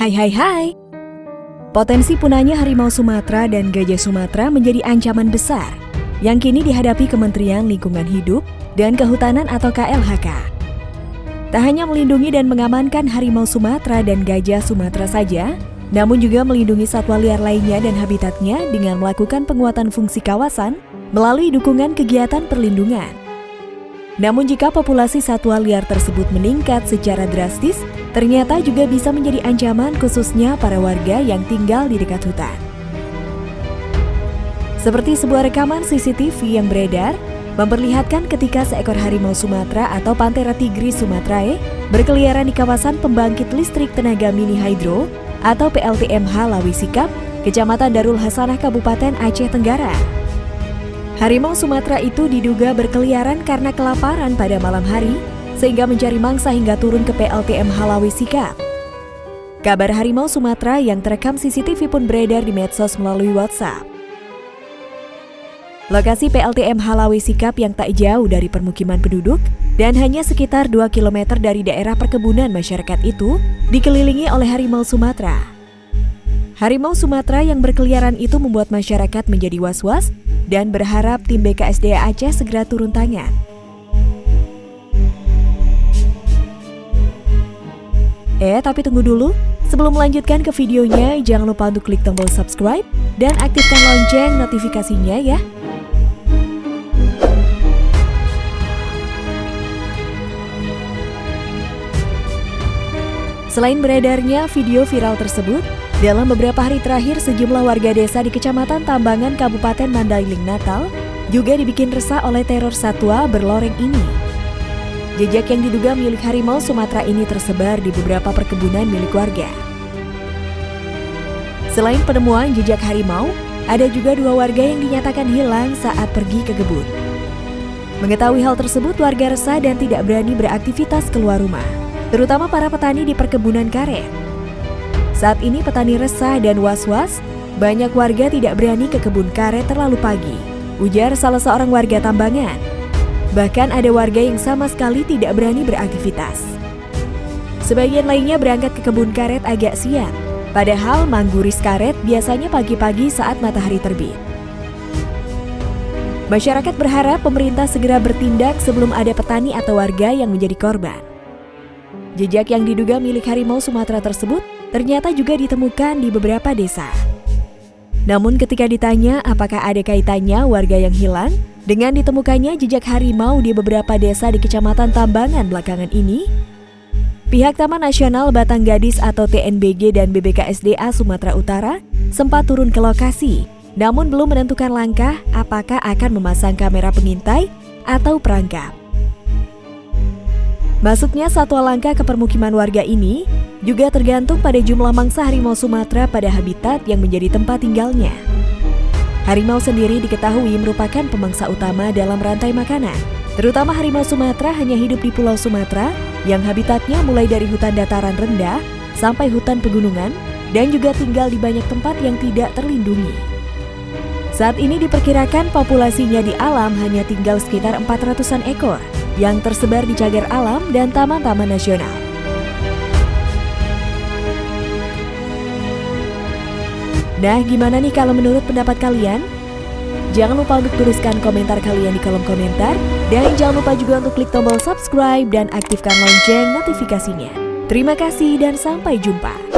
Hai hai hai. Potensi punahnya harimau Sumatera dan gajah Sumatera menjadi ancaman besar yang kini dihadapi Kementerian Lingkungan Hidup dan Kehutanan atau KLHK. Tak hanya melindungi dan mengamankan harimau Sumatera dan gajah Sumatera saja, namun juga melindungi satwa liar lainnya dan habitatnya dengan melakukan penguatan fungsi kawasan melalui dukungan kegiatan perlindungan. Namun jika populasi satwa liar tersebut meningkat secara drastis, ternyata juga bisa menjadi ancaman khususnya para warga yang tinggal di dekat hutan. Seperti sebuah rekaman CCTV yang beredar, memperlihatkan ketika seekor harimau Sumatera atau Panthera tigris sumatrae berkeliaran di kawasan pembangkit listrik tenaga mini hydro atau PLTMH Lawi Sikap, Kecamatan Darul Hasanah Kabupaten Aceh Tenggara. Harimau Sumatera itu diduga berkeliaran karena kelaparan pada malam hari, sehingga mencari mangsa hingga turun ke PLTM Halawi Sikap. Kabar harimau Sumatera yang terekam CCTV pun beredar di medsos melalui WhatsApp. Lokasi PLTM Halawi Sikap yang tak jauh dari permukiman penduduk dan hanya sekitar 2 km dari daerah perkebunan masyarakat itu dikelilingi oleh harimau Sumatera. Harimau Sumatera yang berkeliaran itu membuat masyarakat menjadi was-was dan berharap tim BKSDA Aceh segera turun tangan. Eh, tapi tunggu dulu. Sebelum melanjutkan ke videonya, jangan lupa untuk klik tombol subscribe dan aktifkan lonceng notifikasinya ya. Selain beredarnya video viral tersebut, dalam beberapa hari terakhir, sejumlah warga desa di Kecamatan Tambangan Kabupaten Mandailing Natal juga dibikin resah oleh teror satwa berloreng ini. Jejak yang diduga milik harimau Sumatera ini tersebar di beberapa perkebunan milik warga. Selain penemuan jejak harimau, ada juga dua warga yang dinyatakan hilang saat pergi ke kebun. Mengetahui hal tersebut, warga resah dan tidak berani beraktivitas keluar rumah, terutama para petani di perkebunan karet. Saat ini petani resah dan was-was, banyak warga tidak berani ke kebun karet terlalu pagi, ujar salah seorang warga tambangan. Bahkan ada warga yang sama sekali tidak berani beraktivitas. Sebagian lainnya berangkat ke kebun karet agak siang, padahal mangguris karet biasanya pagi-pagi saat matahari terbit. Masyarakat berharap pemerintah segera bertindak sebelum ada petani atau warga yang menjadi korban. Jejak yang diduga milik harimau Sumatera tersebut ternyata juga ditemukan di beberapa desa. Namun ketika ditanya apakah ada kaitannya warga yang hilang dengan ditemukannya jejak harimau di beberapa desa di Kecamatan Tambangan belakangan ini, pihak Taman Nasional Batang Gadis atau TNBG dan BBKSDA Sumatera Utara sempat turun ke lokasi, namun belum menentukan langkah apakah akan memasang kamera pengintai atau perangkap. Masuknya satwa langka ke permukiman warga ini juga tergantung pada jumlah mangsa harimau Sumatera pada habitat yang menjadi tempat tinggalnya. Harimau sendiri diketahui merupakan pemangsa utama dalam rantai makanan. Terutama harimau Sumatera hanya hidup di Pulau Sumatera yang habitatnya mulai dari hutan dataran rendah sampai hutan pegunungan dan juga tinggal di banyak tempat yang tidak terlindungi. Saat ini diperkirakan populasinya di alam hanya tinggal sekitar 400-an ekor yang tersebar di cagar alam dan taman-taman nasional. Nah, gimana nih kalau menurut pendapat kalian? Jangan lupa untuk tuliskan komentar kalian di kolom komentar. Dan jangan lupa juga untuk klik tombol subscribe dan aktifkan lonceng notifikasinya. Terima kasih dan sampai jumpa.